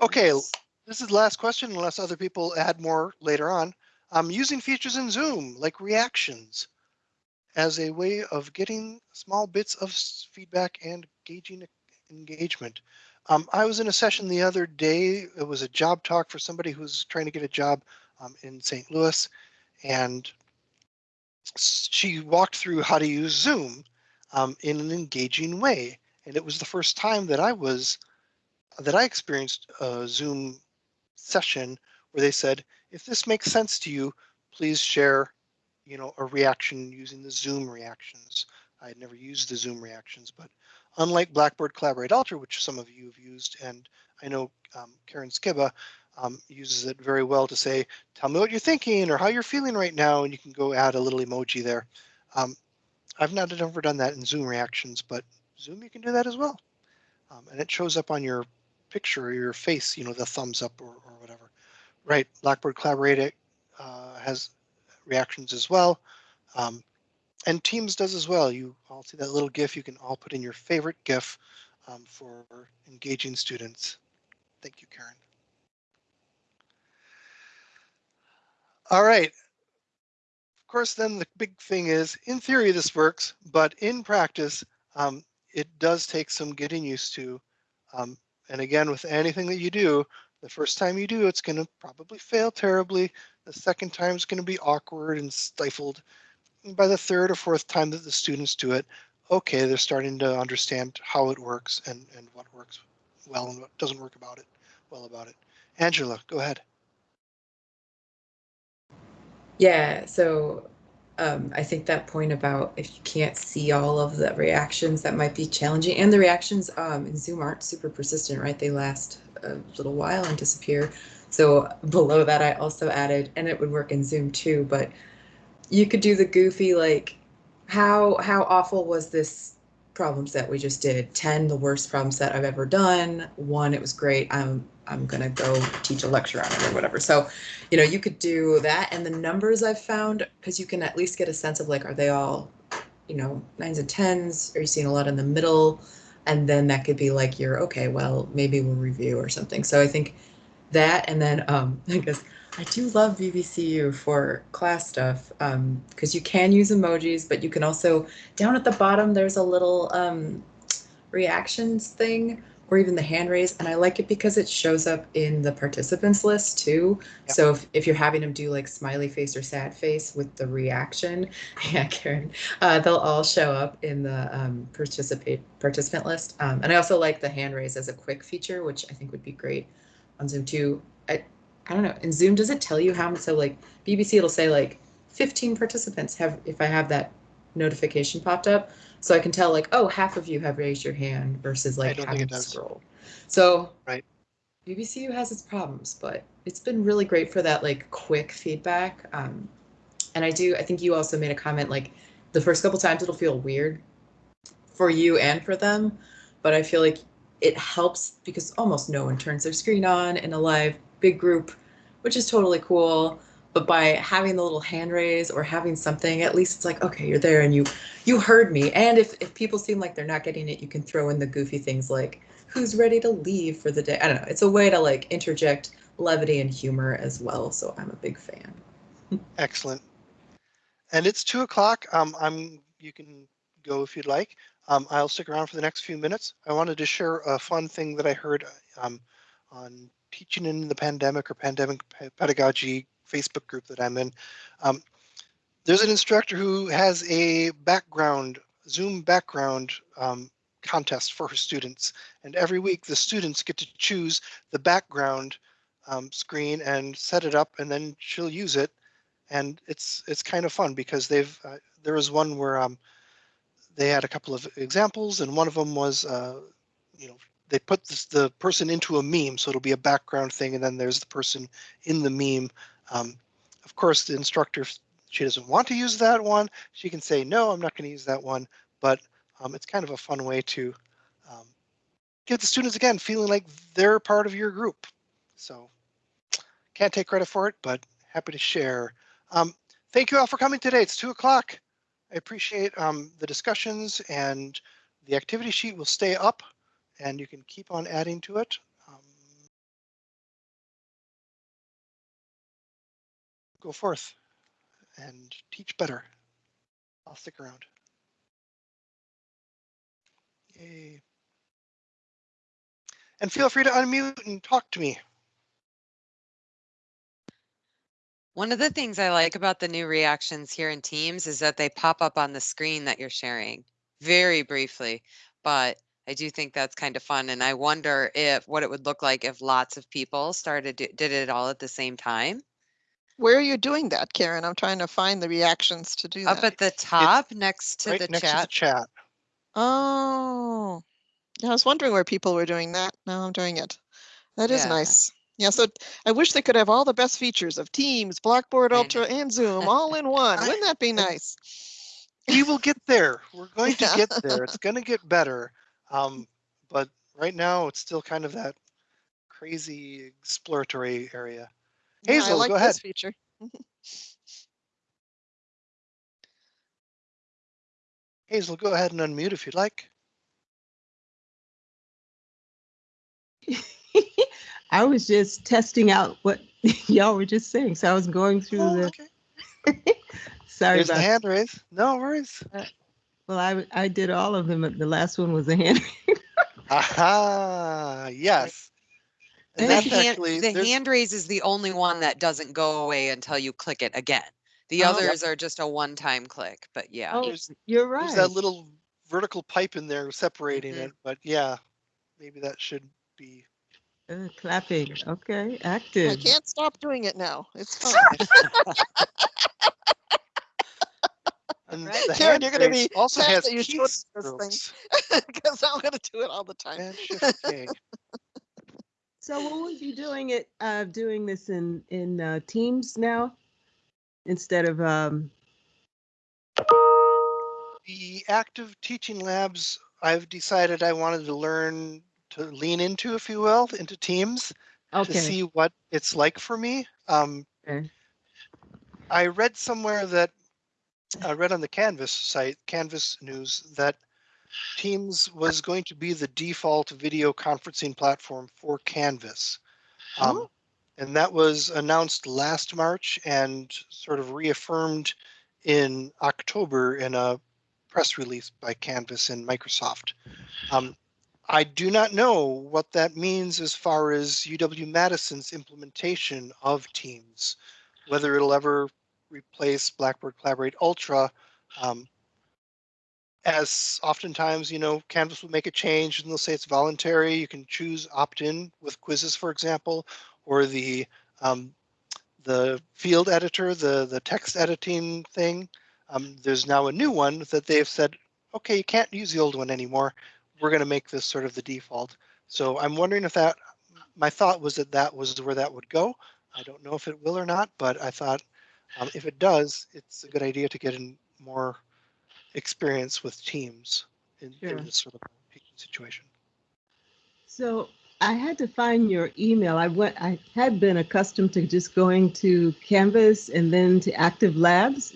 Okay, this is the last question unless other people add more later on. Um, using features in Zoom like reactions as a way of getting small bits of feedback and gauging engagement. Um, I was in a session the other day. It was a job talk for somebody who's trying to get a job um, in St. Louis, and she walked through how to use Zoom um, in an engaging way. And it was the first time that I was that I experienced a Zoom session where they said, if this makes sense to you, please share, you know, a reaction using the Zoom reactions. I had never used the Zoom reactions, but unlike Blackboard Collaborate Ultra, which some of you have used, and I know um, Karen Skiba um, uses it very well to say, tell me what you're thinking or how you're feeling right now, and you can go add a little emoji there. Um, I've not ever done that in Zoom reactions, but Zoom you can do that as well. Um, and it shows up on your picture or your face, you know, the thumbs up or, or whatever. Right, Blackboard Collaborate uh, has reactions as well. Um, and Teams does as well. You all see that little GIF, you can all put in your favorite GIF um, for engaging students. Thank you, Karen. All right. Of course, then the big thing is, in theory, this works, but in practice, um, it does take some getting used to. Um, and again, with anything that you do, the first time you do, it's going to probably fail terribly. The second time is going to be awkward and stifled. And by the third or fourth time that the students do it, okay, they're starting to understand how it works and, and what works well and what doesn't work about it well about it. Angela, go ahead. Yeah, so um, I think that point about if you can't see all of the reactions, that might be challenging. And the reactions um, in Zoom aren't super persistent, right? They last a little while and disappear. So below that, I also added, and it would work in Zoom too, but you could do the goofy like, how how awful was this problem set we just did? Ten, the worst problem set I've ever done. One, it was great. I'm I'm gonna go teach a lecture on it or whatever. So, you know, you could do that. And the numbers I've found, because you can at least get a sense of like, are they all, you know, nines and tens? Are you seeing a lot in the middle? And then that could be like your okay, well, maybe we'll review or something. So I think that and then um I guess I do love BBCU for class stuff because um, you can use emojis, but you can also down at the bottom there's a little um, reactions thing or even the hand raise. And I like it because it shows up in the participants list too. Yep. So if, if you're having them do like smiley face or sad face with the reaction, yeah, Karen, uh, they'll all show up in the um, participate participant list. Um, and I also like the hand raise as a quick feature, which I think would be great on Zoom too. I, I don't know. In Zoom, does it tell you how? Much? So like BBC, it'll say like 15 participants have, if I have that notification popped up. So I can tell like, oh, half of you have raised your hand versus like having to scroll. So right. BBCU has its problems, but it's been really great for that like quick feedback. Um, and I do, I think you also made a comment like the first couple times it'll feel weird for you and for them, but I feel like it helps because almost no one turns their screen on in a live big group, which is totally cool but by having the little hand raise or having something at least it's like okay you're there and you you heard me. And if, if people seem like they're not getting it you can throw in the goofy things like who's ready to leave for the day? I don't know. It's a way to like interject levity and humor as well so i'm a big fan. Excellent. And it's two o'clock um i'm you can go if you'd like. Um i'll stick around for the next few minutes. I wanted to share a fun thing that i heard um on teaching in the pandemic or pandemic pedagogy Facebook group that I'm in. Um, there's an instructor who has a background, Zoom background um, contest for her students. And every week the students get to choose the background um, screen and set it up and then she'll use it. And it's it's kind of fun because they've, uh, there was one where um, they had a couple of examples and one of them was, uh, you know, they put this, the person into a meme. So it'll be a background thing and then there's the person in the meme um, of course, the instructor, she doesn't want to use that one, she can say, no, I'm not going to use that one. But um, it's kind of a fun way to um, get the students, again, feeling like they're part of your group. So can't take credit for it, but happy to share. Um, thank you all for coming today. It's two o'clock. I appreciate um, the discussions and the activity sheet will stay up and you can keep on adding to it. Go forth and teach better. I'll stick around. Yay. And feel free to unmute and talk to me. One of the things I like about the new reactions here in Teams is that they pop up on the screen that you're sharing very briefly, but I do think that's kind of fun. And I wonder if what it would look like if lots of people started did it all at the same time. Where are you doing that, Karen? I'm trying to find the reactions to do Up that. at the top next to right the next to the chat. chat. Oh, yeah, I was wondering where people were doing that. Now I'm doing it. That is Yeah. nice. Yeah, so I wish they could have all the best features of Teams, Blackboard I Ultra, and Zoom all in one. Wouldn't that be nice? We will get there. We're going to Yeah. get there. It's going to get better. Um, but right now it's still kind of that crazy exploratory area. Yeah, I Hazel, like go this ahead. feature. Hazel, go ahead and unmute if you'd like. I was just testing out what y'all were just saying. So I was going through Oh, the okay. Sorry There's the about, hand raise. No worries. Uh, well, I, I did all of them. but The last one was a hand. Aha, yes. And The that's hand, actually, the hand raise is the only one that doesn't go away until you click it again. The Oh. others are just a one-time click, but yeah. Oh, There's- you're right. there's that little vertical pipe in there separating Mhm. it, but yeah, maybe that should be. Uh, Clapping, okay, I can't stop doing it now. It's fine. And Right. the Karen, you're gonna be Also sad has that you key showed us this thing. Because I'm gonna do it all the time. Command Shift K. So will we be doing it, uh, doing this in, in, uh, Teams now? Instead of, um, The active teaching labs, I've decided I wanted to learn to lean into, if you will, into teams to see what it's like for me. Um, Okay. I read somewhere that I read on the Canvas site, Canvas News, that Teams was going to be the default video conferencing platform for Canvas. Um, Oh. and that was announced last March and sort of reaffirmed in October in a press release by Canvas and Microsoft. Um, I do not know what that means as far as UW Madison's implementation of Teams, whether it'll ever replace Blackboard Collaborate Ultra. Um, as oftentimes, you know, Canvas will make a change and they'll say it's voluntary. You can choose opt-in with quizzes, for example, or the um, the field editor, the the text editing thing. Um, there's now a new one that they've said, okay, you can't use the old one anymore. We're going to make this sort of the default. So I'm wondering if that. My thought was that that was where that would go. I don't know if it will or not, but I thought um, if it does, it's a good idea to get in more experience with teams in, Sure. in this sort of situation. so I had to find your email. I went, I had been accustomed to just going to Canvas and then to Active Labs.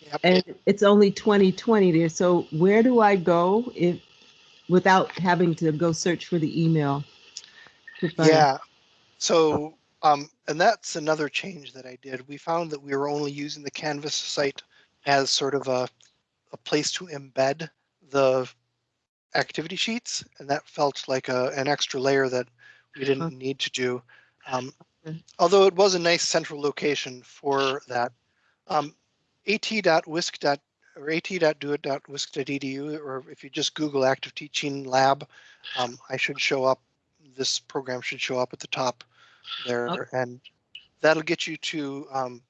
Yep. And it's only 2020 there. So where do I go if, without having to go search for the email? to find- Yeah. So, um, and that's another change that I did. We found that we were only using the Canvas site as sort of a, a place to embed the activity sheets, and that felt like a, an extra layer that we didn't Okay. need to do. Um, although it was a nice central location for that. Um, at.wisc. or at.doit.wisc.edu, or if you just Google Active Teaching Lab, um, I should show up. This program should show up at the top there, Okay. and that'll get you to um,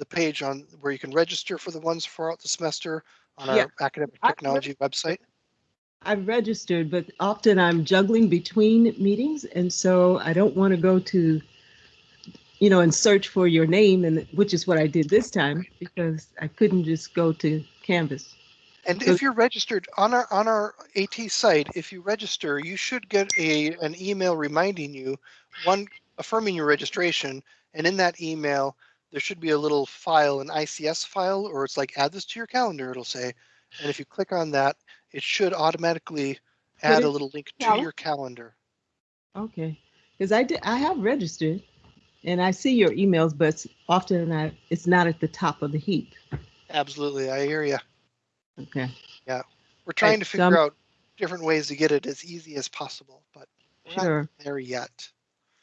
the page on where you can register for the ones throughout the semester on Yeah. our academic I- technology website. I've registered, but often I'm juggling between meetings, and so I don't want to go to, you know, and search for your name, and which is what I did this time because I couldn't just go to Canvas. And So- if you're registered on our on our AT site, if you register, you should get a an email reminding you, one affirming your registration, and in that email there should be a little file, an ICS file, or it's like add this to your calendar. It'll say, and if you click on that, it should automatically add a little link to your calendar. Okay, because I did, I have registered, and I see your emails, but often I it's not at the top of the heap. Absolutely, I hear you. Okay, Yeah, We're trying to so figure out different ways to get it as easy as possible, but we're not sure. there yet.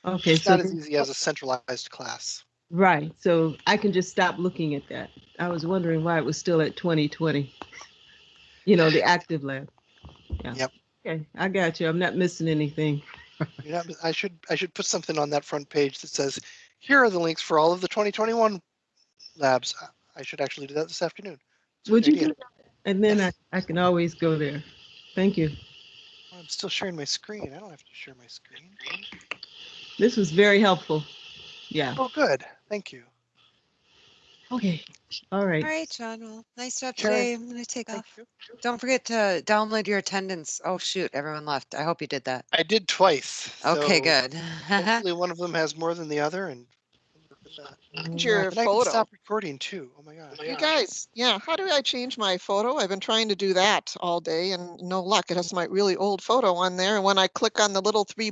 Okay, It's so not as easy as a centralized class. Right, so I can just stop looking at that. I was wondering why it was still at 2020. You know, the active lab. Yeah. Yep. Okay, I got you. I'm not missing anything. I should I should put something on that front page that says, here are the links for all of the 2021 labs. I- should actually do that this afternoon. It's Would you do that? And then I, I can always go there. Thank you. I'm still sharing my screen. I don't have to share my screen. This was very helpful. Yeah. Oh, good. Thank you. Okay. All right. All right, John. Well, nice job Karen, today. I'm gonna take Thank off. you. Don't forget to download your attendance. Oh, shoot, everyone left. I hope you did that. I did twice. Okay, so good. Hopefully one of them has more than the other and. we'll work with. Change your And I can photo. stop recording too. Oh my God. You guys, yeah, how do I change my photo? I've been trying to do that all day and no luck. It has my really old photo on there. And when I click on the little three